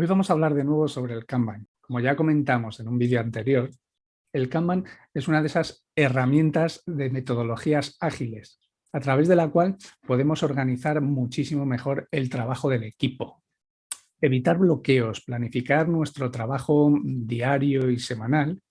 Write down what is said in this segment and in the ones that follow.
Hoy vamos a hablar de nuevo sobre el Kanban. Como ya comentamos en un vídeo anterior, el Kanban es una de esas herramientas de metodologías ágiles, a través de la cual podemos organizar muchísimo mejor el trabajo del equipo. Evitar bloqueos, planificar nuestro trabajo diario y semanal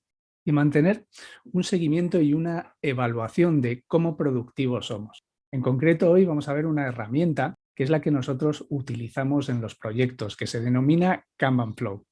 y mantener un seguimiento y una evaluación de cómo productivos somos. En concreto, hoy vamos a ver una herramienta que es la que nosotros utilizamos en los proyectos, que se denomina Kanban Flow.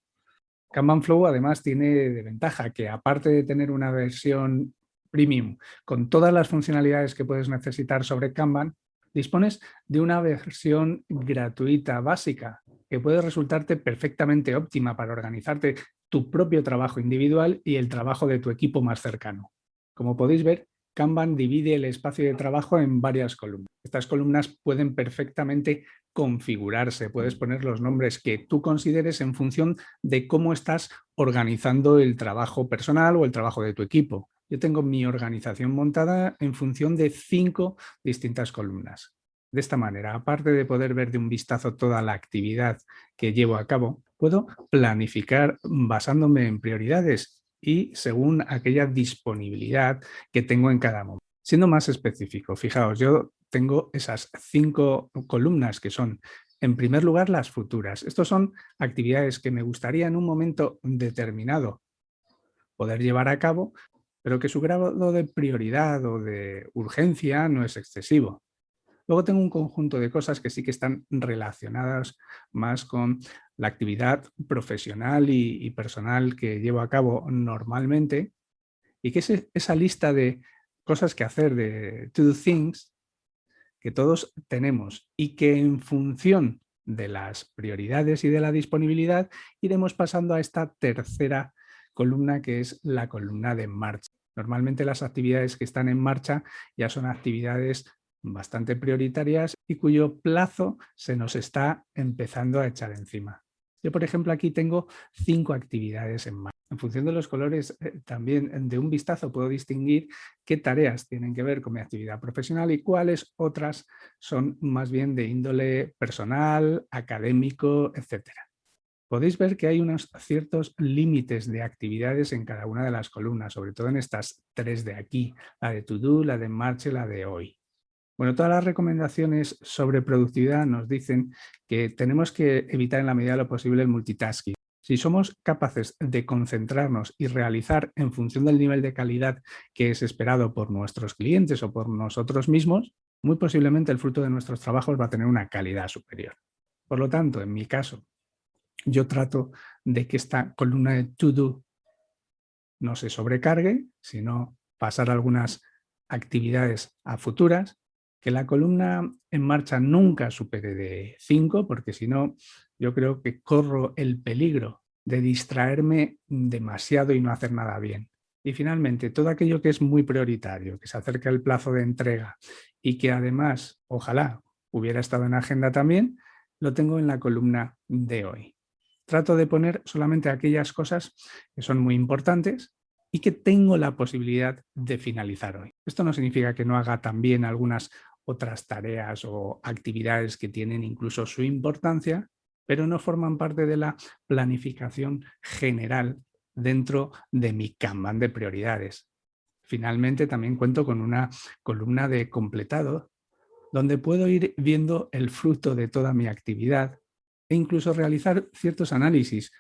Kanban Flow además tiene de ventaja que aparte de tener una versión premium con todas las funcionalidades que puedes necesitar sobre Kanban, dispones de una versión gratuita básica que puede resultarte perfectamente óptima para organizarte tu propio trabajo individual y el trabajo de tu equipo más cercano. Como podéis ver, Kanban divide el espacio de trabajo en varias columnas. Estas columnas pueden perfectamente configurarse, puedes poner los nombres que tú consideres en función de cómo estás organizando el trabajo personal o el trabajo de tu equipo. Yo tengo mi organización montada en función de cinco distintas columnas. De esta manera, aparte de poder ver de un vistazo toda la actividad que llevo a cabo, puedo planificar basándome en prioridades y según aquella disponibilidad que tengo en cada momento. Siendo más específico, fijaos, yo tengo esas cinco columnas que son, en primer lugar, las futuras. Estos son actividades que me gustaría en un momento determinado poder llevar a cabo, pero que su grado de prioridad o de urgencia no es excesivo. Luego tengo un conjunto de cosas que sí que están relacionadas más con la actividad profesional y, personal que llevo a cabo normalmente y que es esa lista de cosas que hacer, de to do things, que todos tenemos y que en función de las prioridades y de la disponibilidad iremos pasando a esta tercera columna que es la columna de marcha. Normalmente las actividades que están en marcha ya son actividades bastante prioritarias y cuyo plazo se nos está empezando a echar encima. Yo, por ejemplo, aquí tengo cinco actividades en marcha. En función de los colores, eh, también de un vistazo puedo distinguir qué tareas tienen que ver con mi actividad profesional y cuáles otras son más bien de índole personal, académico, etc. Podéis ver que hay unos ciertos límites de actividades en cada una de las columnas, sobre todo en estas tres de aquí, la de to do, la de marcha y la de hoy. Bueno, todas las recomendaciones sobre productividad nos dicen que tenemos que evitar en la medida de lo posible el multitasking. Si somos capaces de concentrarnos y realizar en función del nivel de calidad que es esperado por nuestros clientes o por nosotros mismos, muy posiblemente el fruto de nuestros trabajos va a tener una calidad superior. Por lo tanto, en mi caso, yo trato de que esta columna de to do no se sobrecargue, sino pasar algunas actividades a futuras que la columna en marcha nunca supere de 5, porque si no, yo creo que corro el peligro de distraerme demasiado y no hacer nada bien. Y finalmente, todo aquello que es muy prioritario, que se acerca el plazo de entrega y que además, ojalá, hubiera estado en agenda también, lo tengo en la columna de hoy. Trato de poner solamente aquellas cosas que son muy importantes y que tengo la posibilidad de finalizar hoy. Esto no significa que no haga también algunas otras tareas o actividades que tienen incluso su importancia, pero no forman parte de la planificación general dentro de mi Kanban de prioridades. Finalmente también cuento con una columna de completado donde puedo ir viendo el fruto de toda mi actividad e incluso realizar ciertos análisis,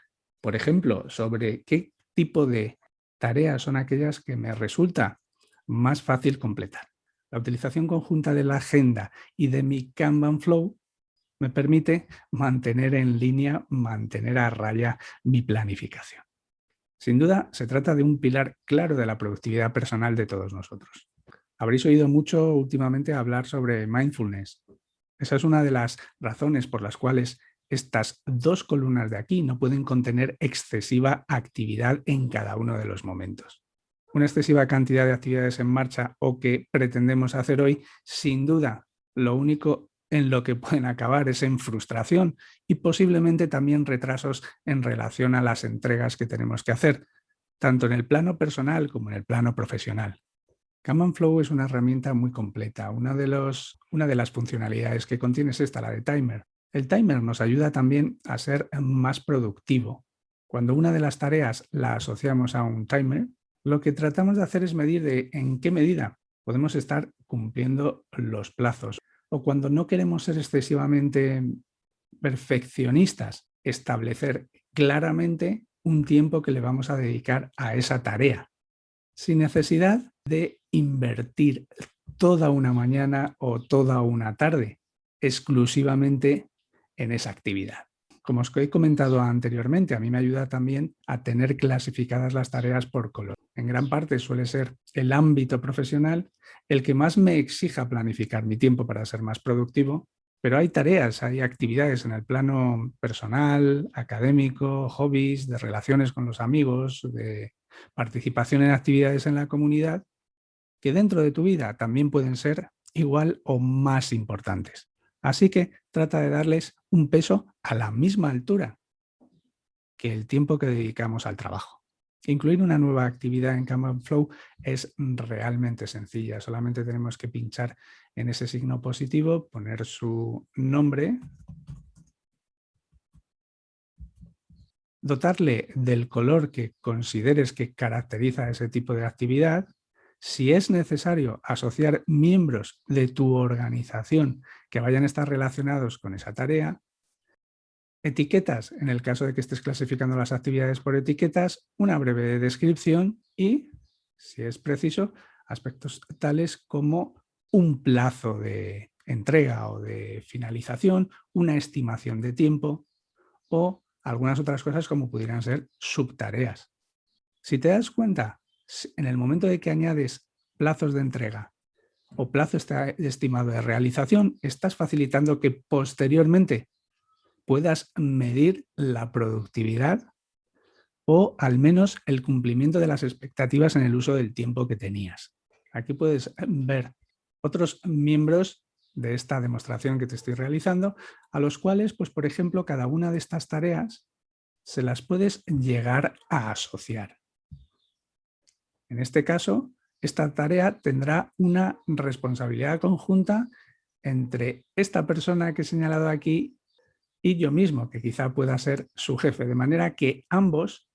por ejemplo, sobre qué tipo de tareas son aquellas que me resulta más fácil completar. La utilización conjunta de la agenda y de mi Kanban Flow me permite mantener en línea, mantener a raya mi planificación. Sin duda, se trata de un pilar claro de la productividad personal de todos nosotros. Habréis oído mucho últimamente hablar sobre mindfulness. Esa es una de las razones por las cuales estas dos columnas de aquí no pueden contener excesiva actividad en cada uno de los momentos una excesiva cantidad de actividades en marcha o que pretendemos hacer hoy, sin duda lo único en lo que pueden acabar es en frustración y posiblemente también retrasos en relación a las entregas que tenemos que hacer, tanto en el plano personal como en el plano profesional. Kanban Flow es una herramienta muy completa. Una de, los, una de las funcionalidades que contiene es esta, la de timer. El timer nos ayuda también a ser más productivo. Cuando una de las tareas la asociamos a un timer, lo que tratamos de hacer es medir de en qué medida podemos estar cumpliendo los plazos. O cuando no queremos ser excesivamente perfeccionistas, establecer claramente un tiempo que le vamos a dedicar a esa tarea, sin necesidad de invertir toda una mañana o toda una tarde exclusivamente en esa actividad. Como os he comentado anteriormente, a mí me ayuda también a tener clasificadas las tareas por color. En gran parte suele ser el ámbito profesional el que más me exija planificar mi tiempo para ser más productivo, pero hay tareas, hay actividades en el plano personal, académico, hobbies, de relaciones con los amigos, de participación en actividades en la comunidad, que dentro de tu vida también pueden ser igual o más importantes. Así que trata de darles un peso a la misma altura que el tiempo que dedicamos al trabajo. Incluir una nueva actividad en Kanban Flow es realmente sencilla. Solamente tenemos que pinchar en ese signo positivo, poner su nombre, dotarle del color que consideres que caracteriza ese tipo de actividad si es necesario asociar miembros de tu organización que vayan a estar relacionados con esa tarea, etiquetas, en el caso de que estés clasificando las actividades por etiquetas, una breve descripción y, si es preciso, aspectos tales como un plazo de entrega o de finalización, una estimación de tiempo o algunas otras cosas como pudieran ser subtareas. Si te das cuenta, en el momento de que añades plazos de entrega o plazo estimado de realización, estás facilitando que posteriormente puedas medir la productividad o al menos el cumplimiento de las expectativas en el uso del tiempo que tenías. Aquí puedes ver otros miembros de esta demostración que te estoy realizando, a los cuales, pues por ejemplo, cada una de estas tareas se las puedes llegar a asociar. En este caso, esta tarea tendrá una responsabilidad conjunta entre esta persona que he señalado aquí y yo mismo, que quizá pueda ser su jefe, de manera que ambos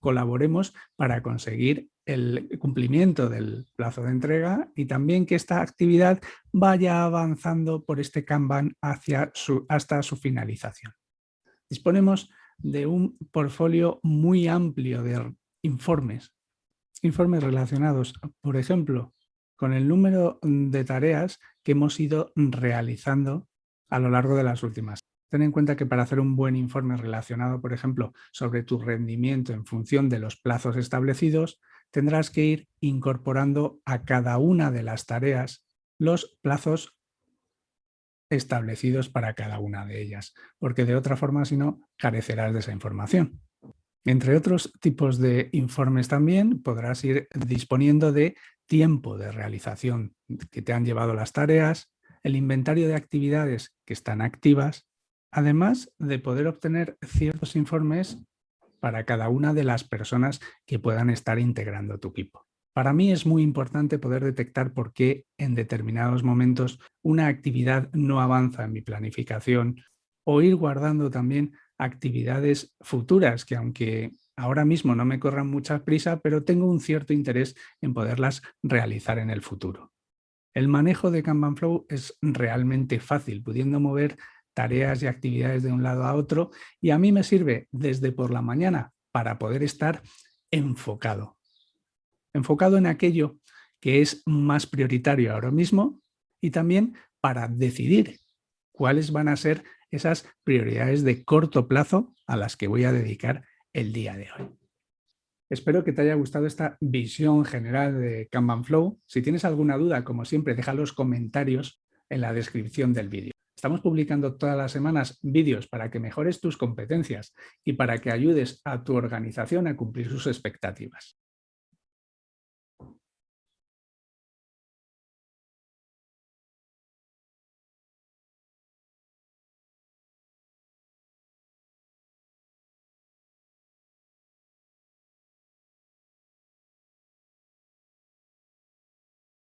colaboremos para conseguir el cumplimiento del plazo de entrega y también que esta actividad vaya avanzando por este Kanban hacia hasta su finalización. Disponemos de un portfolio muy amplio de informes informes relacionados, por ejemplo, con el número de tareas que hemos ido realizando a lo largo de las últimas. Ten en cuenta que para hacer un buen informe relacionado, por ejemplo, sobre tu rendimiento en función de los plazos establecidos, tendrás que ir incorporando a cada una de las tareas los plazos establecidos para cada una de ellas, porque de otra forma, si no, carecerás de esa información. Entre otros tipos de informes también podrás ir disponiendo de tiempo de realización que te han llevado las tareas, el inventario de actividades que están activas, además de poder obtener ciertos informes para cada una de las personas que puedan estar integrando tu equipo. Para mí es muy importante poder detectar por qué en determinados momentos una actividad no avanza en mi planificación o ir guardando también actividades futuras que aunque ahora mismo no me corran mucha prisa, pero tengo un cierto interés en poderlas realizar en el futuro. El manejo de Kanban Flow es realmente fácil, pudiendo mover tareas y actividades de un lado a otro y a mí me sirve desde por la mañana para poder estar enfocado. Enfocado en aquello que es más prioritario ahora mismo y también para decidir cuáles van a ser esas prioridades de corto plazo a las que voy a dedicar el día de hoy. Espero que te haya gustado esta visión general de Kanban Flow. Si tienes alguna duda, como siempre, deja los comentarios en la descripción del vídeo. Estamos publicando todas las semanas vídeos para que mejores tus competencias y para que ayudes a tu organización a cumplir sus expectativas.